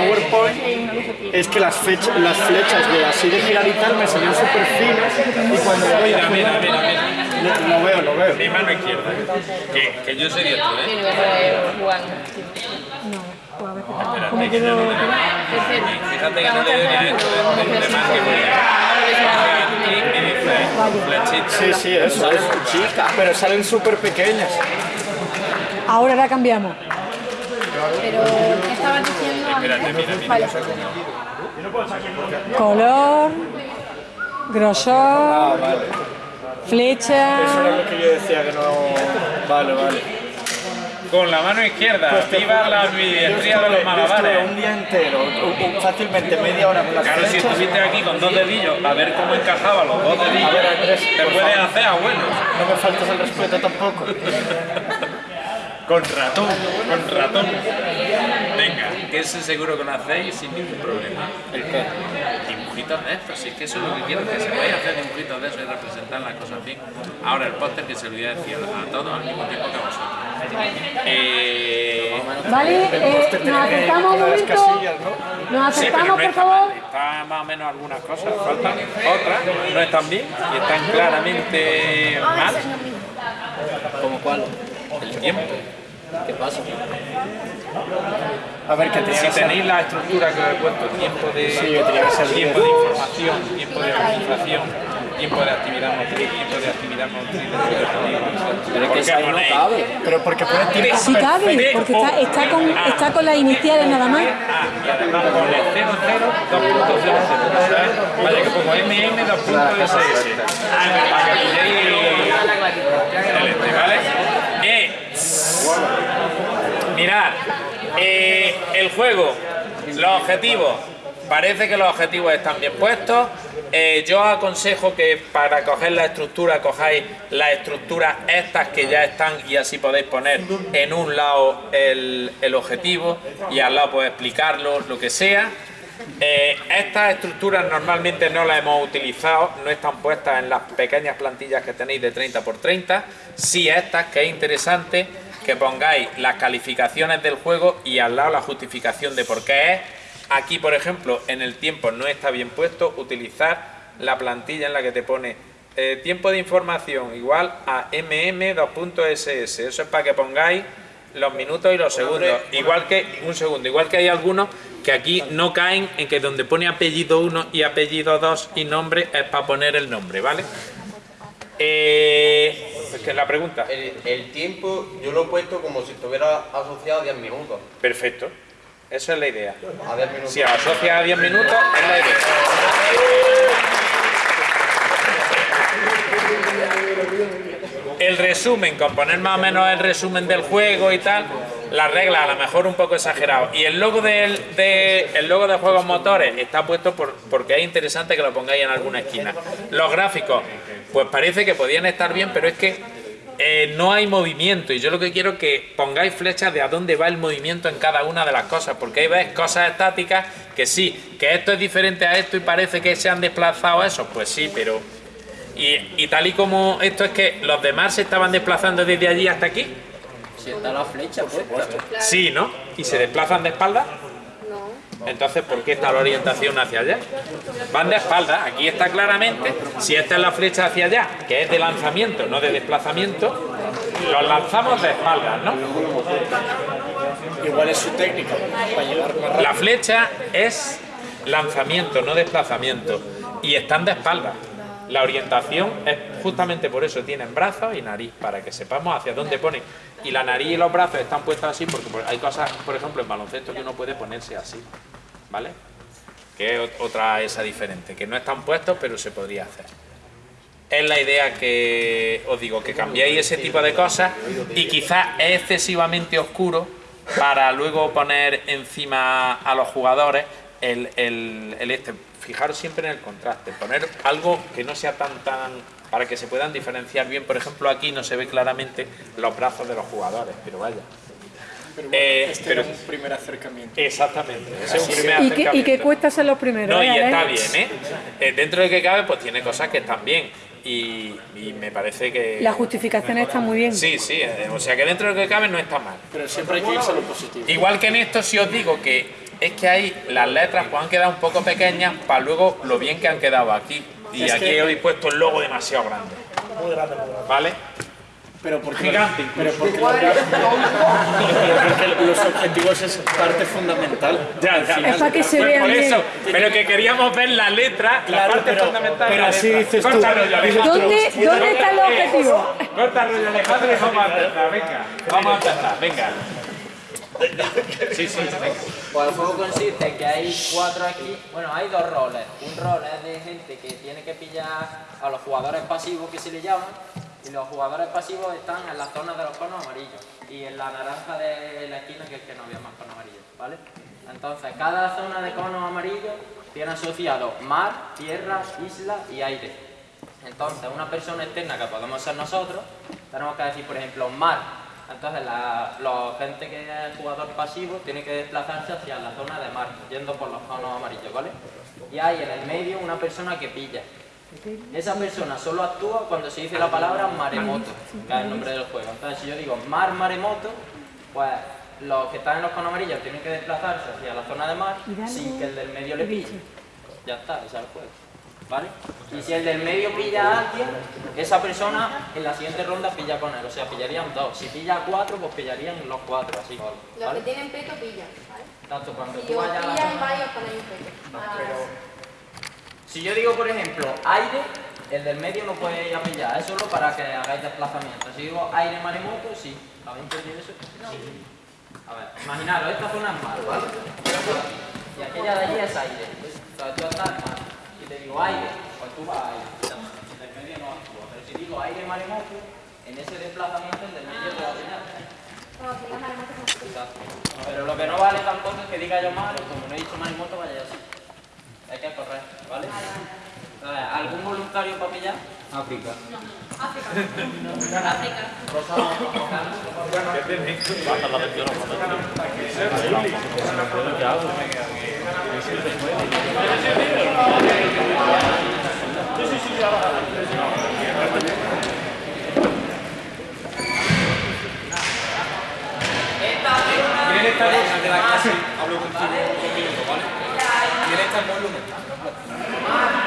PowerPoint es que las, fechas, las flechas de así de girar y tal me salían súper finas y cuando lo Mira, mira, mira, mira. lo, lo veo, lo veo. Mi mano izquierda. Que, que yo soy ¿eh? Espérate, que no lo Fíjate que no le doy a de, más que voy a- flechita. Sí, sí, eso es chica, pero salen súper pequeñas. Ahora la cambiamos. Pero, ¿qué estabas diciendo antes? Color, grosor, flecha. Eso era lo que yo decía que no... Vale, vale. Con la mano izquierda, viva la ambidiestría de los malabares. un día entero, fácilmente media hora con las Claro, si estuviste aquí con dos dedillos, a ver cómo encajaba los dos dedillos, A ver, Andrés, te puedes favor. hacer abuelo. No me faltas el respeto tampoco. Con ratón, con ratón. Venga, que ese seguro que lo hacéis sin ningún problema. ¿El qué? Dibujitos de estos, si es que eso es lo que quiero, que se vaya a hacer dibujitos de eso y representar las cosas bien. Ahora el póster que se lo voy a decir a todos al mismo tiempo que a vosotros. Eh, ¿Vale? Eh, nos acercamos un Con las momento. casillas, ¿no? Nos sí, acercamos, no por favor. está más o menos algunas cosas, faltan otras, no están bien y están claramente mal. ¿Cómo cuál? El tiempo. ¿Qué pasa? A ver, que tenía Si que ser... tenéis la estructura que os he puesto, tiempo de, Sí, que tenía que ser tiempo de información, tiempo de organización, tiempo de actividad motriz, tiempo de actividad motriz de Pero es ¿Por que ahí no cabe. Pero porque pone tiempo Sí cabe, porque está, está, con, está con las iniciales nada más. Ah, y además pone 00, 2.00, ¿sabes? Vaya que pongo MM, 2.ss. Para que pilléis el este, ¿vale? Mirad, eh, el juego, los objetivos, parece que los objetivos están bien puestos. Eh, yo aconsejo que para coger la estructura cojáis las estructuras estas que ya están y así podéis poner en un lado el, el objetivo y al lado podéis explicarlo, lo que sea. Eh, estas estructuras normalmente no las hemos utilizado, no están puestas en las pequeñas plantillas que tenéis de 30 por 30. Sí estas, que es interesante que pongáis las calificaciones del juego y al lado la justificación de por qué es. Aquí, por ejemplo, en el tiempo no está bien puesto utilizar la plantilla en la que te pone eh, tiempo de información igual a mm2.ss. Eso es para que pongáis los minutos y los segundos. Igual que, un segundo, igual que hay algunos que aquí no caen en que donde pone apellido 1 y apellido 2 y nombre es para poner el nombre, ¿vale? Eh, es que la pregunta. El, el tiempo yo lo he puesto como si estuviera asociado a 10 minutos. Perfecto. Eso es la idea. A 10 minutos. Si asocia a 10 minutos, es la idea. El resumen, con poner más o menos el resumen del juego y tal, las reglas a lo mejor un poco exagerado. Y el logo del, de, el logo de juegos motores está puesto por, porque es interesante que lo pongáis en alguna esquina. Los gráficos, pues parece que podían estar bien, pero es que eh, no hay movimiento. Y yo lo que quiero es que pongáis flechas de a dónde va el movimiento en cada una de las cosas. Porque hay veces cosas estáticas que sí, que esto es diferente a esto y parece que se han desplazado esos. Pues sí, pero y, y tal y como esto es que los demás se estaban desplazando desde allí hasta aquí. Si está la flecha puesta. Sí, ¿no? ¿Y se desplazan de espalda? Entonces, ¿por qué está la orientación hacia allá? Van de espalda. Aquí está claramente, si esta es la flecha hacia allá, que es de lanzamiento, no de desplazamiento, los lanzamos de espaldas, ¿no? Igual es su técnica para más. La flecha es lanzamiento, no desplazamiento. Y están de espalda. La orientación es justamente por eso tienen brazos y nariz, para que sepamos hacia dónde pone. Y la nariz y los brazos están puestos así porque por- hay cosas, por ejemplo, en baloncesto que uno puede ponerse así, ¿vale? Que es ot- otra esa diferente, que no están puestos pero se podría hacer. Es la idea que os digo, que cambiéis ese tipo de cosas y quizás es excesivamente oscuro para luego poner encima a los jugadores el, el- el este. Fijaros siempre en el contraste, poner algo que no sea tan tan para que se puedan diferenciar bien. Por ejemplo, aquí no se ve claramente los brazos de los jugadores, pero vaya. Pero bueno, Eh, este pero- era un primer acercamiento. Exactamente. ese es un primer Y que, y que acercamiento. cuesta ser los primeros. No, y ¿eh, está bien, ¿eh? Eh, Dentro de que cabe, pues tiene cosas que están bien. Y, y me parece que... Las justificaciones están muy bien. Sí, sí, eh, o sea que dentro de lo que cabe no está mal. Pero siempre hay que irse a lo positivo. Igual que en esto, si os digo que es que ahí las letras pues, han quedado un poco pequeñas para luego lo bien que han quedado aquí. Y Es aquí que- he puesto el logo demasiado grande. Muy grande, muy grande. ¿Vale? Pero porque, Gigante pero porque, lo- pero porque los objetivos es parte fundamental. Ya, ya. final. Es para que se Pues vea por bien. eso, pero que queríamos ver la letra, Claro, la parte pero- fundamental pero así dices tú. Rollo, Alejandro. ¿Dónde, ¿Dónde está el objetivo? Corta rollo, Alejandro, y vamos a empezar. Venga, vamos a empezar, venga. Sí, sí. Pues el juego consiste en que hay cuatro aquí, bueno, hay dos roles. Un rol es de gente que tiene que pillar a los jugadores pasivos que se le llaman, y los jugadores pasivos están en las zonas de los conos amarillos y en la naranja de la esquina que es que no había más conos amarillos, ¿vale? Entonces, cada zona de conos amarillos tiene asociado mar, tierra, isla y aire. Entonces, una persona externa que podemos ser nosotros, tenemos que decir, por ejemplo, mar. Entonces, la, la gente que es jugador pasivo tiene que desplazarse hacia la zona de mar, yendo por los conos amarillos, ¿vale? Y hay en el medio una persona que pilla. Esa persona solo actúa cuando se dice la palabra maremoto, que es el nombre del juego. Entonces, si yo digo mar, maremoto, pues los que están en los conos amarillos tienen que desplazarse hacia la zona de mar sin que el del medio le pille. Ya está, ese es el juego. ¿Vale? Y si el del medio pilla a alguien, esa persona en la siguiente ronda pilla con él. O sea, pillarían dos. Si pilla a cuatro, pues pillarían los cuatro, así. Los que ¿Vale? tienen peto pillan, ¿vale? Tanto cuando Si tú vayas a la pillan, zona- vais os ponéis un peto. Ah, Si yo digo, por ejemplo, aire, el del medio no puede ir a pillar, es solo para que hagáis desplazamiento. Si digo aire maremoto, sí. ¿Habéis entendido eso? Sí. A ver, imaginaros, esta zona es mar, ¿vale? Y aquella de allí es aire. Entonces tú estás en mar. Te digo aire, pues tú vas a aire. El del medio no actúa. Pero si digo aire maremoto, en ese desplazamiento el del medio te va a. Exacto. Pero lo que no vale tampoco es que diga yo mal, o como no he dicho maremoto, vaya así. Hay que correr, ¿vale? A ver, ¿Algún voluntario para pillar? África. ¿Quién está en de la? Hablo contigo un minuto, ¿vale? ¿Quién está en volumen?